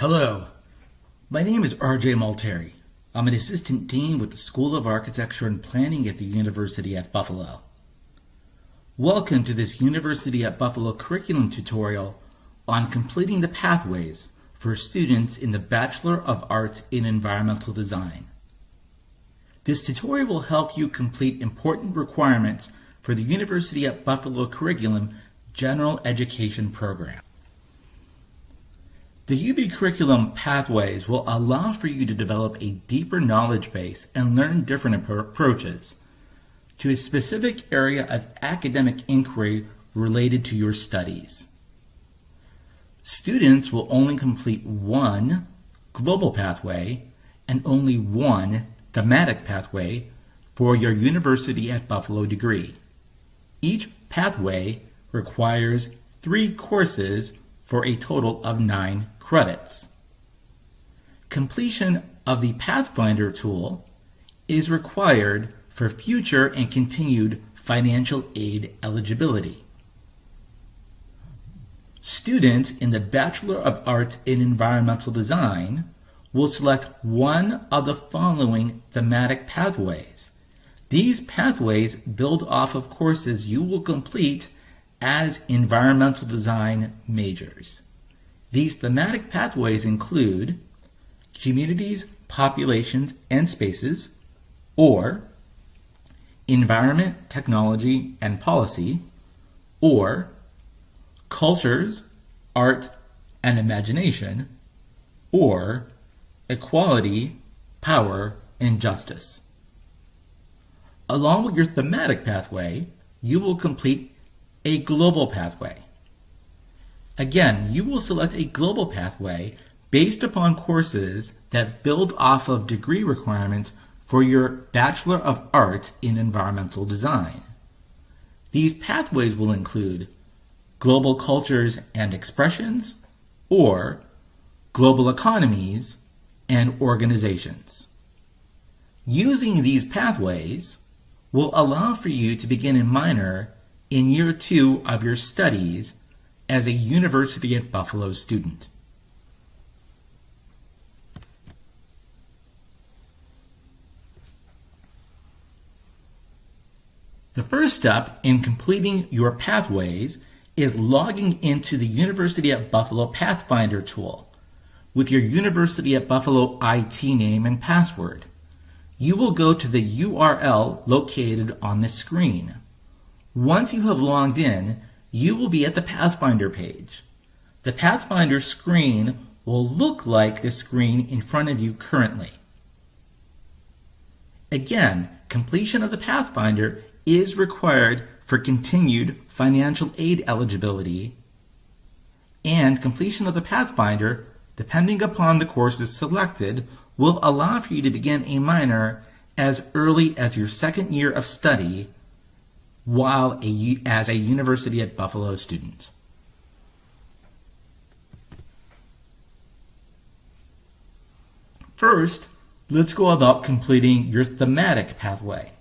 Hello, my name is RJ Malteri. I'm an assistant dean with the School of Architecture and Planning at the University at Buffalo. Welcome to this University at Buffalo curriculum tutorial on completing the pathways for students in the Bachelor of Arts in Environmental Design. This tutorial will help you complete important requirements for the University at Buffalo curriculum general education program. The UB curriculum pathways will allow for you to develop a deeper knowledge base and learn different approaches to a specific area of academic inquiry related to your studies. Students will only complete one global pathway and only one thematic pathway for your University at Buffalo degree. Each pathway requires three courses for a total of nine credits. Completion of the Pathfinder tool is required for future and continued financial aid eligibility. Students in the Bachelor of Arts in Environmental Design will select one of the following thematic pathways. These pathways build off of courses you will complete as environmental design majors. These thematic pathways include communities, populations, and spaces, or environment, technology, and policy, or cultures, art, and imagination, or equality, power, and justice. Along with your thematic pathway, you will complete a global pathway. Again, you will select a global pathway based upon courses that build off of degree requirements for your Bachelor of Arts in Environmental Design. These pathways will include Global Cultures and Expressions or Global Economies and Organizations. Using these pathways will allow for you to begin a minor in year two of your studies as a University at Buffalo student. The first step in completing your pathways is logging into the University at Buffalo Pathfinder tool with your University at Buffalo IT name and password. You will go to the URL located on the screen. Once you have logged in, you will be at the Pathfinder page. The Pathfinder screen will look like the screen in front of you currently. Again, completion of the Pathfinder is required for continued financial aid eligibility, and completion of the Pathfinder, depending upon the courses selected, will allow for you to begin a minor as early as your second year of study while a, as a University at Buffalo student. First, let's go about completing your thematic pathway.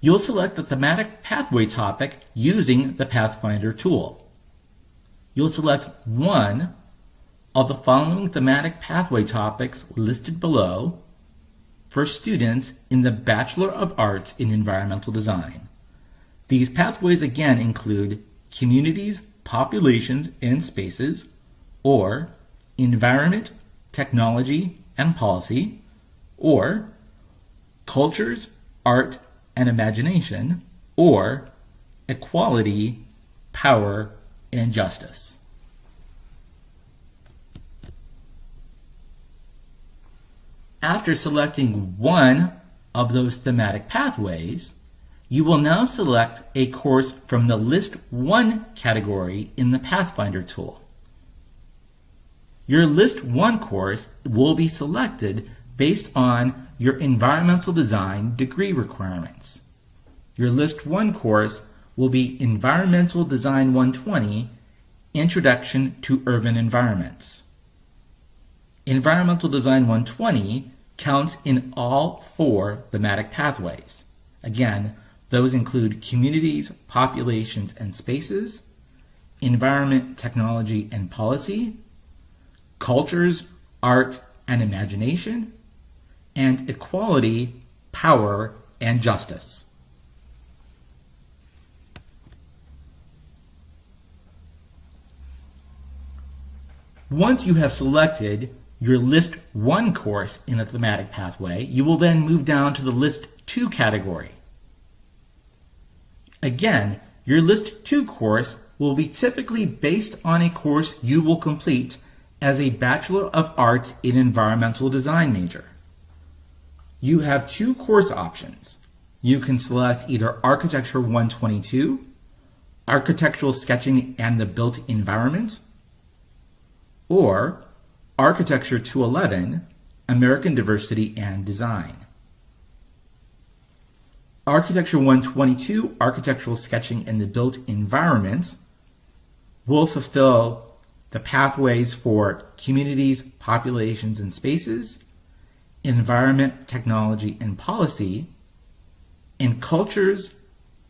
You'll select the thematic pathway topic using the Pathfinder tool. You'll select one of the following thematic pathway topics listed below for students in the Bachelor of Arts in Environmental Design. These pathways again include communities, populations, and spaces, or environment, technology, and policy, or cultures, art, and imagination, or equality, power, and justice. After selecting one of those thematic pathways, you will now select a course from the List 1 category in the Pathfinder tool. Your List 1 course will be selected based on your environmental design degree requirements. Your List 1 course will be Environmental Design 120 Introduction to Urban Environments. Environmental Design 120 counts in all four thematic pathways. Again, those include communities, populations, and spaces, environment, technology, and policy, cultures, art, and imagination, and equality, power, and justice. Once you have selected your List 1 course in the thematic pathway, you will then move down to the List 2 category. Again, your List 2 course will be typically based on a course you will complete as a Bachelor of Arts in Environmental Design major. You have two course options. You can select either Architecture 122, Architectural Sketching and the Built Environment, or Architecture 211, American Diversity and Design. Architecture 122, Architectural Sketching in the Built Environment, will fulfill the pathways for communities, populations, and spaces, environment, technology, and policy, and cultures,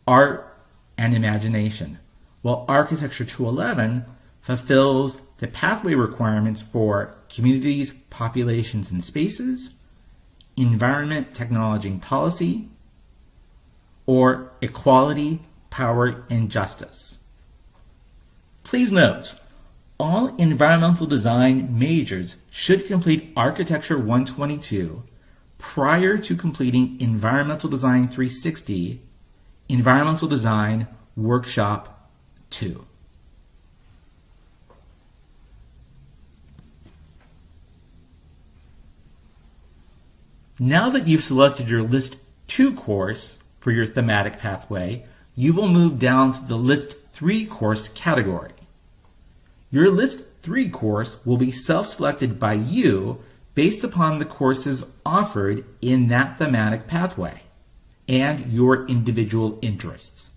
art, and imagination, while Architecture 211 fulfills the pathway requirements for communities, populations, and spaces, environment, technology, and policy, or equality, power, and justice. Please note, all environmental design majors should complete Architecture 122 prior to completing Environmental Design 360, Environmental Design Workshop 2. Now that you've selected your List 2 course for your thematic pathway, you will move down to the List 3 course category. Your List 3 course will be self-selected by you based upon the courses offered in that thematic pathway and your individual interests.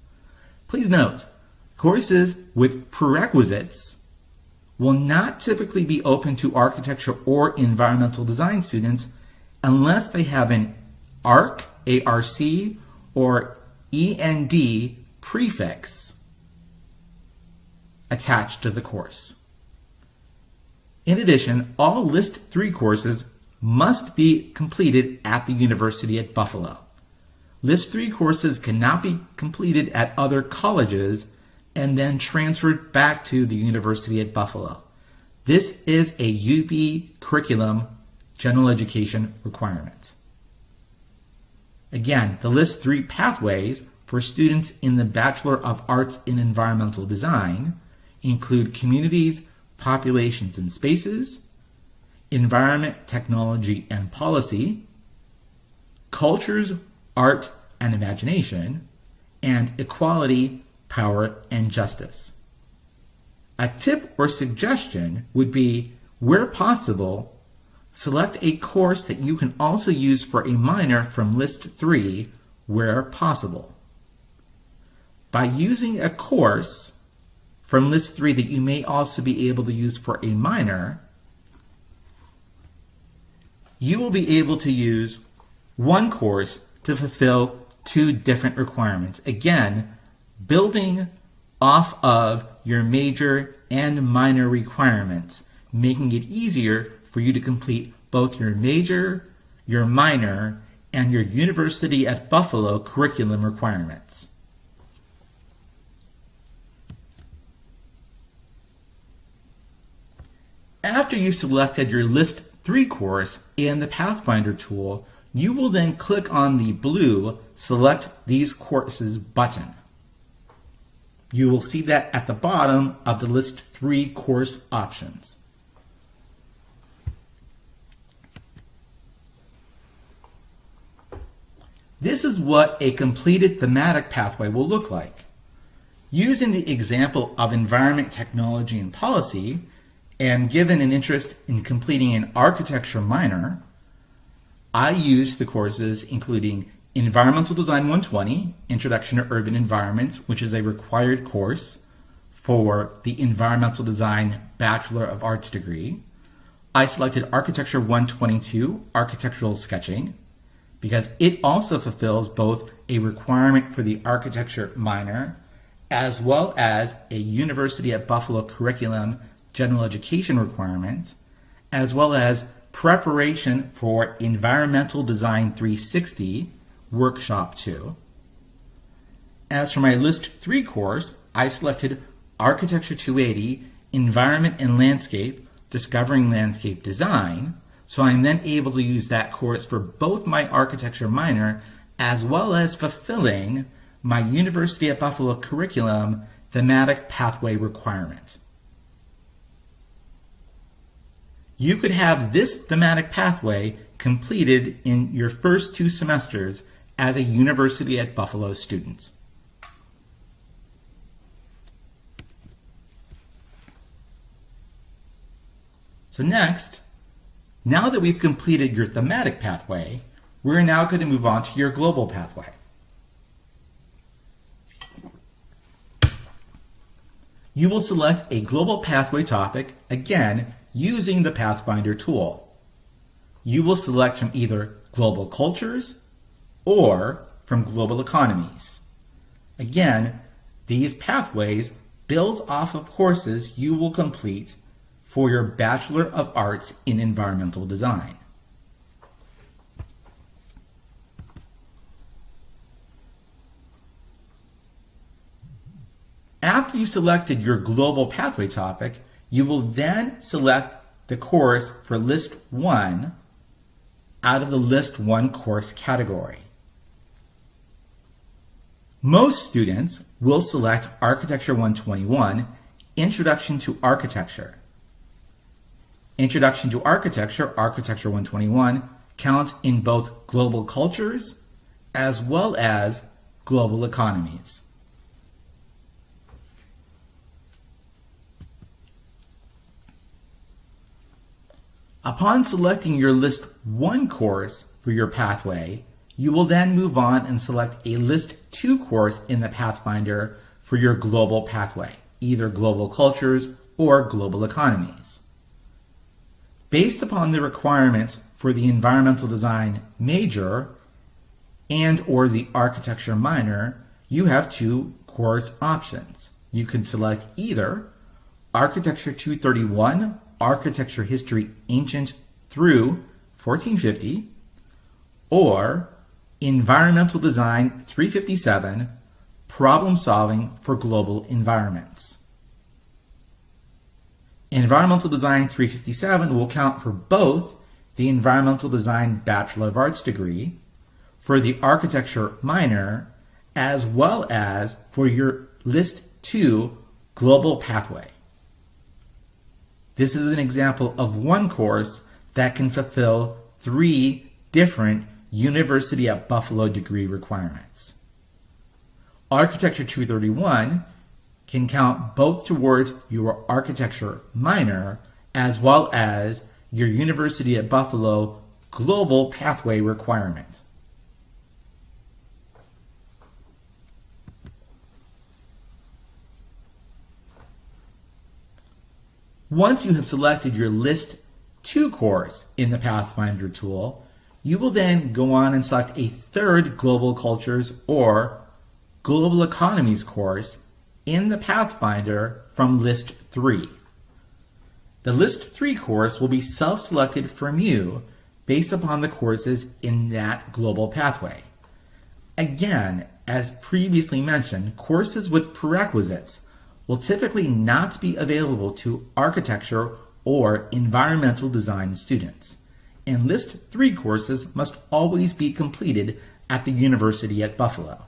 Please note, courses with prerequisites will not typically be open to architecture or environmental design students unless they have an ARC, ARC, or END prefix attached to the course. In addition, all List 3 courses must be completed at the University at Buffalo. List 3 courses cannot be completed at other colleges and then transferred back to the University at Buffalo. This is a UB curriculum general education requirement. Again, the list three pathways for students in the Bachelor of Arts in Environmental Design include communities, populations and spaces, environment, technology and policy, cultures, art and imagination, and equality, power, and justice. A tip or suggestion would be, where possible, Select a course that you can also use for a minor from List 3 where possible. By using a course from List 3 that you may also be able to use for a minor, you will be able to use one course to fulfill two different requirements. Again, building off of your major and minor requirements, making it easier for you to complete both your major, your minor, and your University at Buffalo curriculum requirements. After you've selected your List 3 course in the Pathfinder tool, you will then click on the blue Select These Courses button. You will see that at the bottom of the List 3 course options. This is what a completed thematic pathway will look like. Using the example of environment, technology, and policy, and given an interest in completing an architecture minor, I used the courses including Environmental Design 120, Introduction to Urban Environments, which is a required course for the Environmental Design Bachelor of Arts degree. I selected Architecture 122, Architectural Sketching, because it also fulfills both a requirement for the architecture minor as well as a University at Buffalo curriculum general education requirement as well as Preparation for Environmental Design 360, Workshop 2. As for my List 3 course, I selected Architecture 280, Environment and Landscape, Discovering Landscape Design, so I'm then able to use that course for both my architecture minor as well as fulfilling my University at Buffalo curriculum thematic pathway requirement. You could have this thematic pathway completed in your first two semesters as a University at Buffalo student. So next, now that we've completed your thematic pathway, we're now going to move on to your global pathway. You will select a global pathway topic, again, using the Pathfinder tool. You will select from either global cultures or from global economies. Again, these pathways build off of courses you will complete for your Bachelor of Arts in Environmental Design. After you selected your global pathway topic, you will then select the course for List 1 out of the List 1 course category. Most students will select Architecture 121, Introduction to Architecture. Introduction to Architecture, Architecture 121, counts in both global cultures as well as global economies. Upon selecting your List 1 course for your pathway, you will then move on and select a List 2 course in the Pathfinder for your global pathway, either global cultures or global economies. Based upon the requirements for the environmental design major and or the architecture minor, you have two course options. You can select either Architecture 231, Architecture History Ancient through 1450, or Environmental Design 357, Problem Solving for Global Environments. Environmental Design 357 will count for both the Environmental Design Bachelor of Arts degree, for the Architecture minor, as well as for your List 2 Global Pathway. This is an example of one course that can fulfill three different University at Buffalo degree requirements. Architecture 231 can count both towards your architecture minor as well as your University at Buffalo global pathway requirement. Once you have selected your List 2 course in the Pathfinder tool, you will then go on and select a third Global Cultures or Global Economies course in the Pathfinder from List 3. The List 3 course will be self-selected from you based upon the courses in that global pathway. Again, as previously mentioned, courses with prerequisites will typically not be available to architecture or environmental design students, and List 3 courses must always be completed at the University at Buffalo.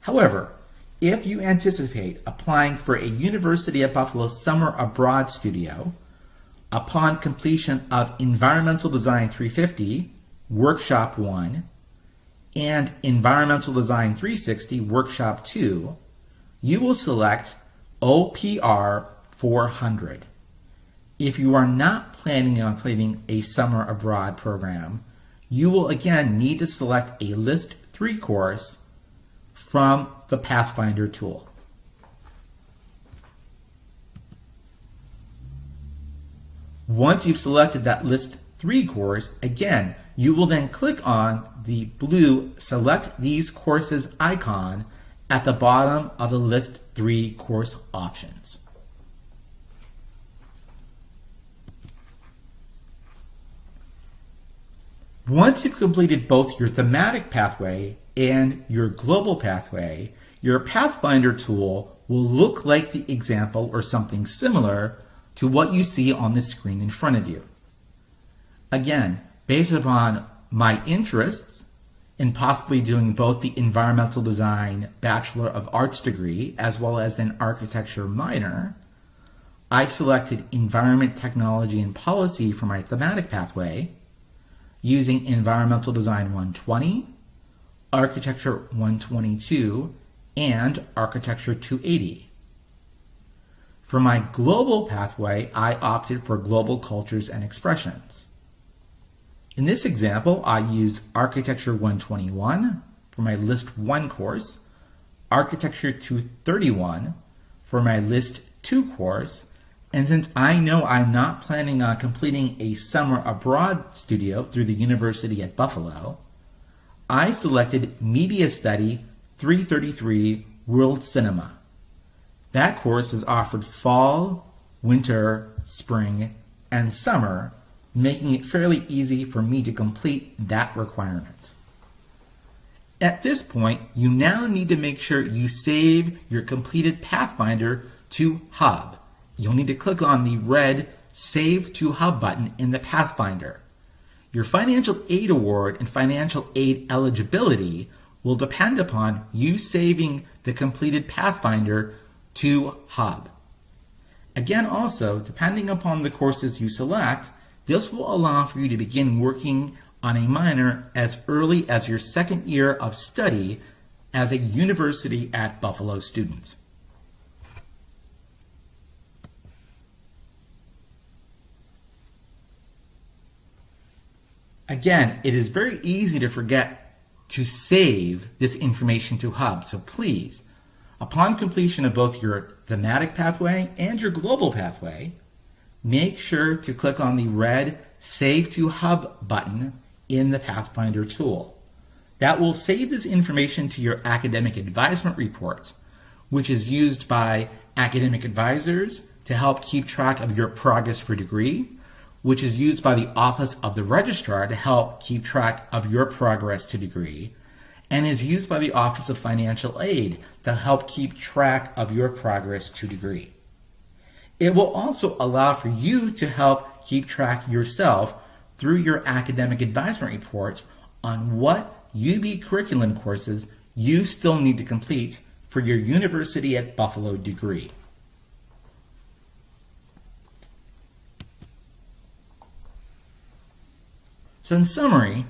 However, if you anticipate applying for a University of Buffalo Summer Abroad Studio, upon completion of Environmental Design 350, Workshop 1, and Environmental Design 360, Workshop 2, you will select OPR 400. If you are not planning on completing a Summer Abroad program, you will again need to select a List 3 course from the Pathfinder tool. Once you've selected that List 3 course, again, you will then click on the blue Select These Courses icon at the bottom of the List 3 course options. Once you've completed both your thematic pathway and your global pathway, your Pathfinder tool will look like the example or something similar to what you see on the screen in front of you. Again, based upon my interests in possibly doing both the environmental design Bachelor of Arts degree as well as an architecture minor, I selected environment technology and policy for my thematic pathway using environmental design 120, architecture 122, and architecture 280. For my global pathway, I opted for global cultures and expressions. In this example, I used Architecture 121 for my List 1 course, Architecture 231 for my List 2 course, and since I know I'm not planning on completing a summer abroad studio through the University at Buffalo, I selected Media Study 333 World Cinema. That course is offered fall, winter, spring, and summer making it fairly easy for me to complete that requirement. At this point, you now need to make sure you save your completed Pathfinder to Hub. You'll need to click on the red Save to Hub button in the Pathfinder. Your financial aid award and financial aid eligibility will depend upon you saving the completed Pathfinder to Hub. Again, also, depending upon the courses you select, this will allow for you to begin working on a minor as early as your second year of study as a University at Buffalo student. Again, it is very easy to forget to save this information to Hub, so please, upon completion of both your thematic pathway and your global pathway, make sure to click on the red Save to Hub button in the Pathfinder tool. That will save this information to your academic advisement report, which is used by academic advisors to help keep track of your progress for degree, which is used by the Office of the Registrar to help keep track of your progress to degree, and is used by the Office of Financial Aid to help keep track of your progress to degree. It will also allow for you to help keep track yourself through your academic advisement reports on what UB curriculum courses you still need to complete for your University at Buffalo degree. So in summary,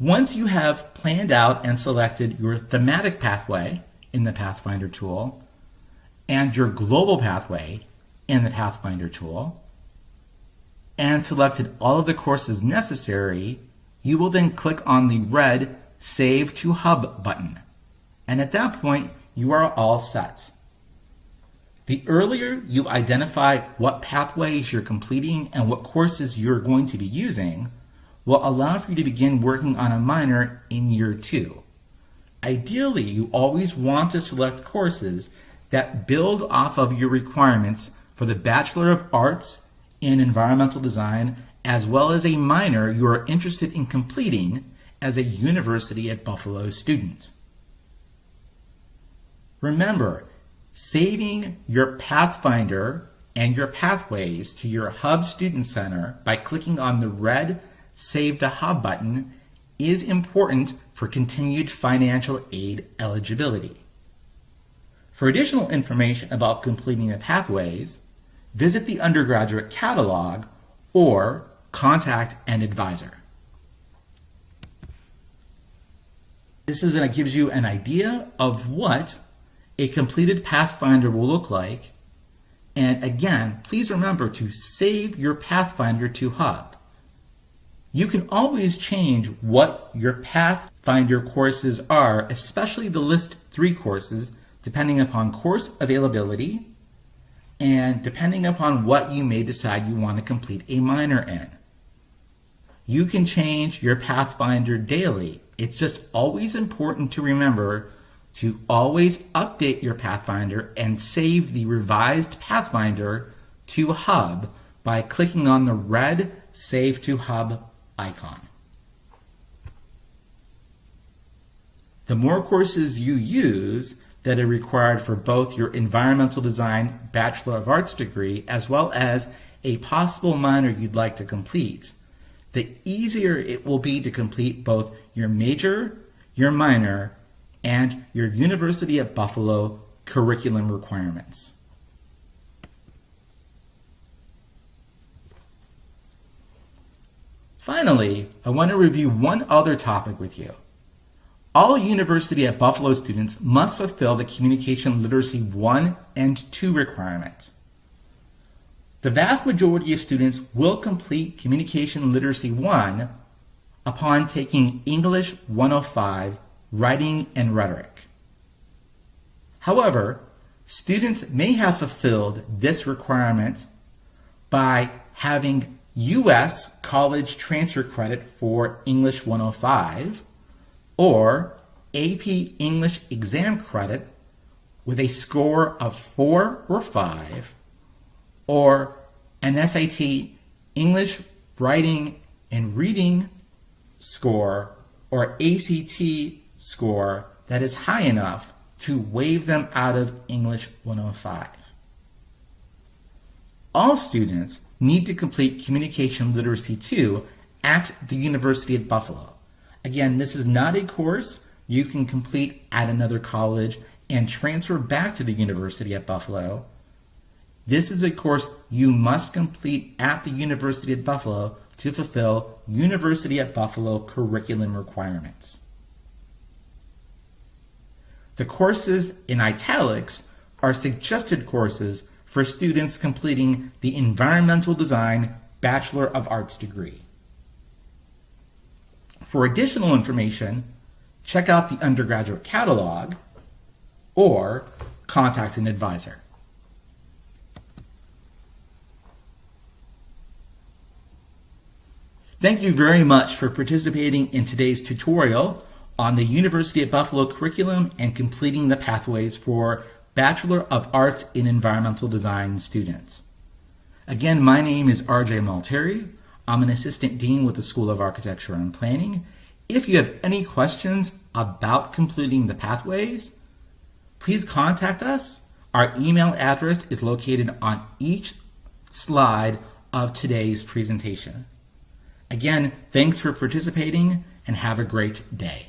once you have planned out and selected your thematic pathway in the Pathfinder tool and your global pathway in the Pathfinder tool and selected all of the courses necessary, you will then click on the red Save to Hub button. And at that point, you are all set. The earlier you identify what pathways you're completing and what courses you're going to be using will allow for you to begin working on a minor in year two. Ideally, you always want to select courses that build off of your requirements for the Bachelor of Arts in Environmental Design, as well as a minor you are interested in completing as a University at Buffalo student. Remember, saving your Pathfinder and your pathways to your Hub Student Center by clicking on the red Save to Hub button is important for continued financial aid eligibility. For additional information about completing the pathways, visit the undergraduate catalog or contact an advisor. This is going to gives you an idea of what a completed Pathfinder will look like. And again, please remember to save your Pathfinder to Hub. You can always change what your Pathfinder courses are, especially the List 3 courses, depending upon course availability, and depending upon what you may decide you want to complete a minor in. You can change your Pathfinder daily. It's just always important to remember to always update your Pathfinder and save the revised Pathfinder to Hub by clicking on the red Save to Hub icon. The more courses you use that are required for both your environmental design Bachelor of Arts degree as well as a possible minor you'd like to complete, the easier it will be to complete both your major, your minor, and your University at Buffalo curriculum requirements. Finally, I want to review one other topic with you. All University at Buffalo students must fulfill the Communication Literacy 1 and 2 requirements. The vast majority of students will complete Communication Literacy 1 upon taking English 105, Writing and Rhetoric. However, students may have fulfilled this requirement by having U.S. college transfer credit for English 105 or AP English exam credit with a score of 4 or 5 or an SAT English writing and reading score or ACT score that is high enough to waive them out of English 105. All students need to complete Communication Literacy 2 at the University at Buffalo. Again, this is not a course you can complete at another college and transfer back to the University at Buffalo. This is a course you must complete at the University at Buffalo to fulfill University at Buffalo curriculum requirements. The courses in italics are suggested courses for students completing the Environmental Design Bachelor of Arts degree. For additional information, check out the undergraduate catalog or contact an advisor. Thank you very much for participating in today's tutorial on the University at Buffalo curriculum and completing the pathways for Bachelor of Arts in Environmental Design students. Again, my name is RJ Malteri. I'm an assistant dean with the School of Architecture and Planning. If you have any questions about completing the pathways, please contact us. Our email address is located on each slide of today's presentation. Again, thanks for participating and have a great day.